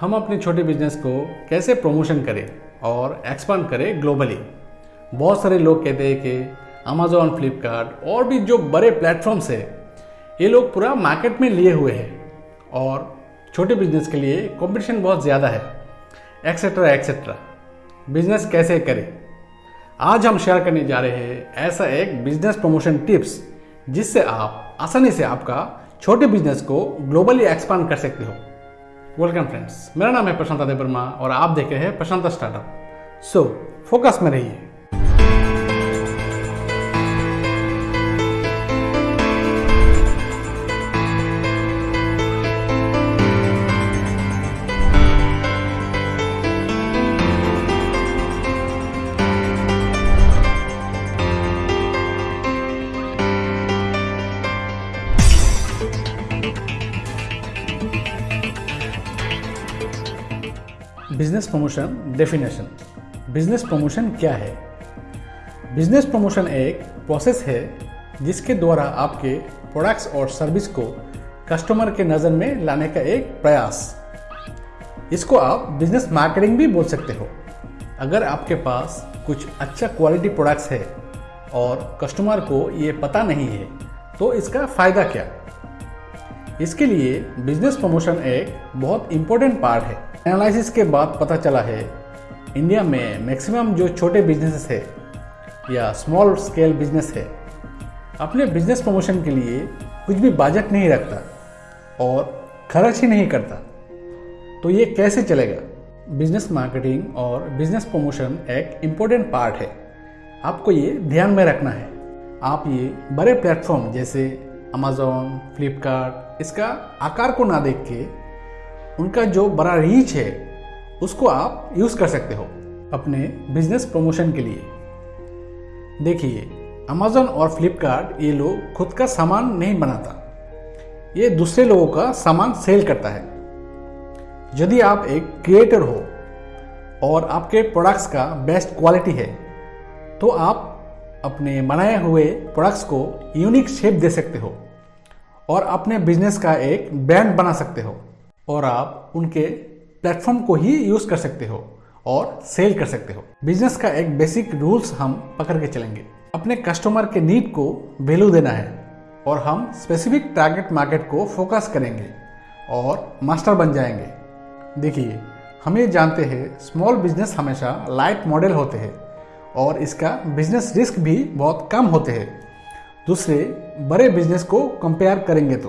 हम अपने छोटे बिज़नेस को कैसे प्रमोशन करें और एक्सपांड करें ग्लोबली बहुत सारे लोग कहते हैं कि अमेजोन फ्लिपकार्ट और भी जो बड़े प्लेटफॉर्म्स है, ये लोग पूरा मार्केट में लिए हुए हैं और छोटे बिज़नेस के लिए कंपटीशन बहुत ज़्यादा है एक्सेट्रा एक्सेट्रा बिज़नेस कैसे करें? आज हम शेयर करने जा रहे हैं ऐसा एक बिज़नेस प्रमोशन टिप्स जिससे आप आसानी से आपका छोटे बिज़नेस को ग्लोबली एक्सपांड कर सकते हो। वेलकम फ्रेंड्स मेरा नाम है प्रशांत देव वर्मा और आप देख रहे हैं प्रशांत स्टार्टअप। सो फोकस में रहिए। Business promotion definition. Business promotion क्या है? बिज़नेस प्रमोशन एक प्रोसेस है जिसके द्वारा आपके प्रोडक्ट्स और सर्विस को कस्टमर के नज़र में लाने का एक प्रयास। इसको आप बिज़नेस मार्केटिंग भी बोल सकते हो। अगर आपके पास कुछ अच्छा क्वालिटी प्रोडक्ट्स है और कस्टमर को ये पता नहीं है तो इसका फ़ायदा क्या? इसके लिए बिज़नेस प्रमोशन एक बहुत इम्पोर्टेंट पार्ट है। एनालिसिस के बाद पता चला है इंडिया में मैक्सिमम जो छोटे बिजनेसेस है, या स्मॉल स्केल बिज़नेस है, अपने बिज़नेस प्रमोशन के लिए कुछ भी बजट नहीं रखता और खर्च ही नहीं करता। तो ये कैसे चलेगा? बिज़नेस मार्केटिंग और बिज़नेस प्रमोशन एक इम्पोर्टेंट पार्ट है। आपको ये ध्यान में रखना है। आप ये बड़े प्लेटफॉर्म जैसे अमेजोन फ्लिपकार्ट इसका आकार को ना देख के उनका जो बड़ा रीच है, उसको आप यूज़ कर सकते हो अपने बिज़नेस प्रमोशन के लिए। देखिए अमेजोन और फ्लिपकार्ट ये लोग खुद का सामान नहीं बनाता। ये दूसरे लोगों का सामान सेल करता है। यदि आप एक क्रिएटर हो और आपके प्रोडक्ट्स का बेस्ट क्वालिटी है तो आप अपने बनाए हुए प्रोडक्ट्स को यूनिक शेप दे सकते हो और अपने बिज़नेस का एक ब्रांड बना सकते हो। और आप उनके प्लेटफॉर्म को ही यूज़ कर सकते हो और सेल कर सकते हो। बिज़नेस का एक बेसिक रूल्स हम पकड़ के चलेंगे। अपने कस्टमर के नीड को वैल्यू देना है और हम स्पेसिफिक टारगेट मार्केट को फोकस करेंगे और मास्टर बन जाएँगे। देखिए, हम ये जानते हैं, स्मॉल बिज़नेस हमेशा लाइट मॉडल होते हैं और इसका बिज़नेस रिस्क भी बहुत कम होते हैं। दूसरे, बड़े बिज़नेस को कंपेयर करेंगे तो।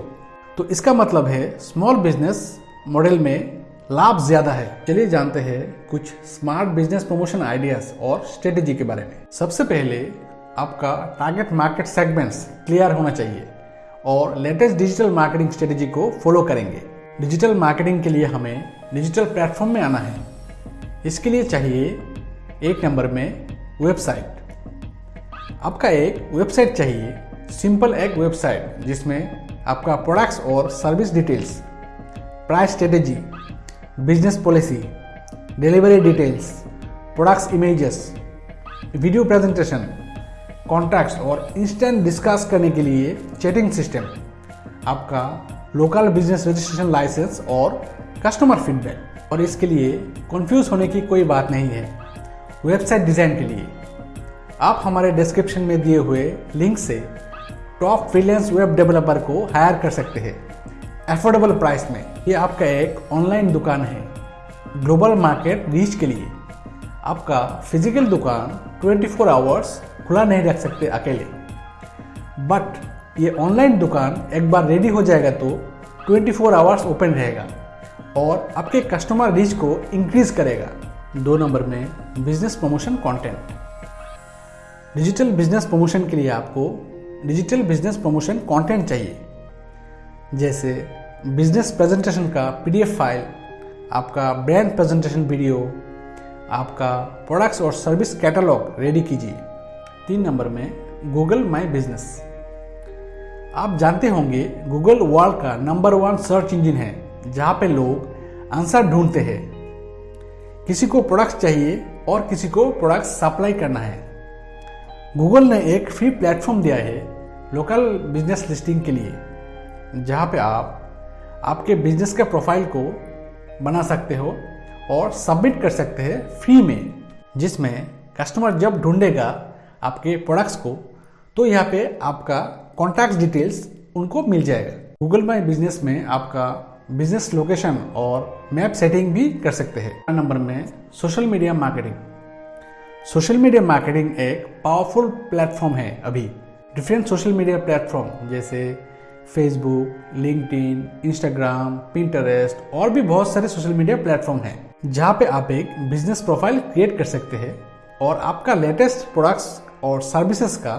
तो इसका मतलब है, स्मॉल बिज़नेस मॉडल में लाभ ज़्यादा है। चलिए जानते हैं कुछ स्मार्ट बिज़नेस प्रमोशन आइडियाज़ और स्ट्रेटेजी के बारे में। सबसे पहले आपका टारगेट मार्केट सेगमेंट्स क्लियर होना चाहिए और लेटेस्ट डिजिटल मार्केटिंग स्ट्रेटेजी को फॉलो करेंगे। डिजिटल मार्केटिंग के लिए हमें डिजिटल प्लेटफॉर्म में आना है। इसके लिए चाहिए एक नंबर में वेबसाइट आपका एक वेबसाइट चाहिए सिंपल एक वेबसाइट जिसमें आपका प्रोडक्ट्स और service details price strategy business policy delivery details products images video presentation contacts और इंस्टेंट डिस्कस करने के लिए चैटिंग सिस्टम आपका लोकल बिज़नेस रजिस्ट्रेशन लाइसेंस और कस्टमर फीडबैक और इसके लिए कंफ्यूज होने की कोई बात नहीं है। वेबसाइट डिज़ाइन के लिए। आप हमारे डिस्क्रिप्शन में दिए हुए लिंक से टॉप फ्रीलांस वेब डेवलपर को हायर कर सकते हैं। एफोर्डेबल प्राइस में ये आपका एक ऑनलाइन दुकान है। ग्लोबल मार्केट रीच के लिए आपका फ़िज़िकल दुकान 24 फोर आवर्स खुला नहीं रख सकते अकेले। बट ये ऑनलाइन दुकान एक बार रेडी हो जाएगा तो 24 फोर आवर्स ओपन रहेगा और आपके कस्टमर रीच को इंक्रीज करेगा। दो नंबर में business promotion content digital business promotion के लिए आपको डिजिटल बिज़नेस प्रमोशन कंटेंट चाहिए। जैसे बिज़नेस प्रेजेंटेशन का पीडीएफ फ़ाइल, आपका ब्रांड प्रेजेंटेशन वीडियो, आपका प्रोडक्ट्स और सर्विस कैटलॉग रेडी कीजिए। तीन नंबर में गूगल माई बिज़नेस आप जानते होंगे गूगल वर्ल्ड का नंबर वन सर्च इंजन है, जहाँ पे लोग आंसर ढूंढते हैं। किसी को प्रोडक्ट्स चाहिए और किसी को प्रोडक्ट्स सप्लाई करना है। गूगल ने एक फ्री प्लेटफॉर्म दिया है लोकल बिज़नेस लिस्टिंग के लिए, जहाँ पे आप आपके बिज़नेस के प्रोफ़ाइल को बना सकते हो और सबमिट कर सकते हैं फ्री में, जिसमें कस्टमर जब ढूंढेगा आपके प्रोडक्ट्स को तो यहाँ पे आपका कॉन्टैक्ट डिटेल्स उनको मिल जाएगा। गूगल माई बिज़नेस में आपका बिज़नेस लोकेशन और मैप सेटिंग भी कर सकते हैं। नंबर में social media marketing social media marketing एक पावरफुल प्लेटफॉर्म है अभी। डिफरेंट सोशल मीडिया प्लेटफॉर्म जैसे फेसबुक लिंकड इंस्टाग्राम पिंटरेस्ट और भी बहुत सारे सोशल मीडिया प्लेटफॉर्म हैं, जहाँ पे आप एक बिज़नेस प्रोफ़ाइल क्रिएट कर सकते हैं और आपका लेटेस्ट प्रोडक्ट्स और सर्विसेज़ का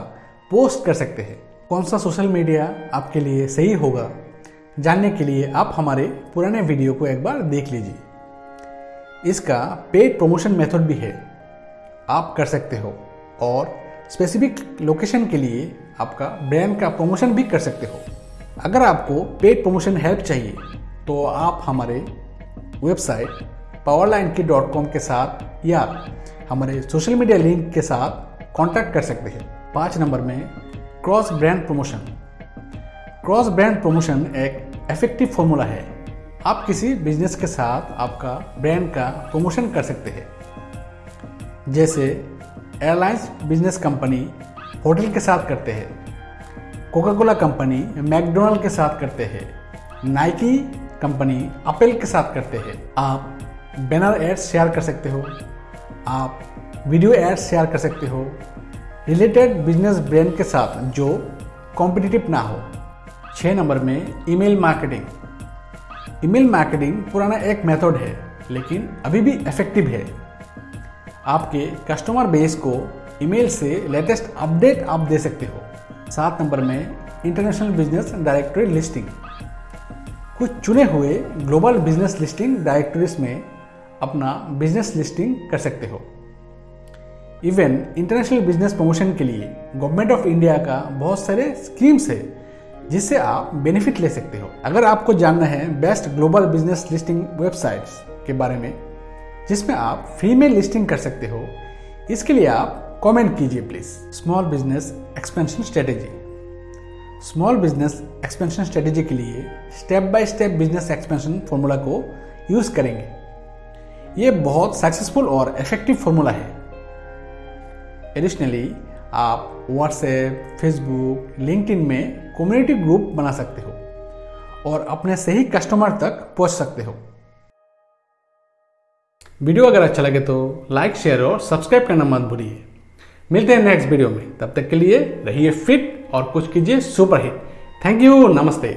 पोस्ट कर सकते हैं। कौन सा सोशल मीडिया आपके लिए सही होगा, जानने के लिए आप हमारे पुराने वीडियो को एक बार देख लीजिए। इसका पेड प्रमोशन मेथड भी है। आप कर सकते हो और स्पेसिफिक लोकेशन के लिए आपका ब्रांड का प्रमोशन भी कर सकते हो। अगर आपको पेड प्रमोशन हेल्प चाहिए तो आप हमारे वेबसाइट पावरलाइन की डॉट कॉम के साथ या हमारे सोशल मीडिया लिंक के साथ कांटेक्ट कर सकते हैं। पाँच नंबर में cross brand promotion cross brand promotion एक इफ़ेक्टिव फॉर्मूला है। आप किसी बिज़नेस के साथ आपका ब्रांड का प्रमोशन कर सकते हैं। जैसे एयरलाइंस बिज़नेस कंपनी होटल के साथ करते हैं। कोका कोला कंपनी मैकडोनल्ड के साथ करते हैं। नाइकी कंपनी अपेल के साथ करते हैं। आप बैनर एड्स शेयर कर सकते हो। आप वीडियो एड्स शेयर कर सकते हो। रिलेटेड बिज़नेस ब्रांड के साथ जो कॉम्पिटिटिव ना हो। छः नंबर में ईमेल मार्केटिंग। ईमेल मार्केटिंग पुराना एक मेथड है, लेकिन अभी भी इफ़ेक्टिव है। आपके कस्टमर बेस को ईमेल से लेटेस्ट अपडेट आप दे सकते हो। सात नंबर में इंटरनेशनल बिज़नेस डायरेक्टरी लिस्टिंग कुछ चुने हुए ग्लोबल बिज़नेस लिस्टिंग डायरेक्टरीज में अपना बिज़नेस लिस्टिंग कर सकते हो। इवन इंटरनेशनल बिज़नेस प्रमोशन के लिए गवर्नमेंट ऑफ़ इंडिया का बहुत सारे स्कीम्स है, जिससे आप बेनिफिट ले सकते हो। अगर आपको जानना है best global business listing websites के बारे में, जिसमें आप फ्री में लिस्टिंग कर सकते हो, इसके लिए आप कमेंट कीजिए please. Small business expansion strategy. Small business expansion strategy के लिए step by step business expansion formula को यूज़ करेंगे। ये बहुत सक्सेसफुल और इफ़ेक्टिव फॉर्मूला है। एडिशनली आप व्हाट्सएप फेसबुक लिंक्डइन में कम्युनिटी ग्रुप बना सकते हो और अपने सही कस्टमर तक पहुँच सकते हो। वीडियो अगर अच्छा लगे तो लाइक शेयर और सब्सक्राइब करना मत भूलिए। मिलते हैं नेक्स्ट वीडियो में। तब तक के लिए रहिए फिट और कुछ कीजिए सुपर हिट थैंक यू नमस्ते।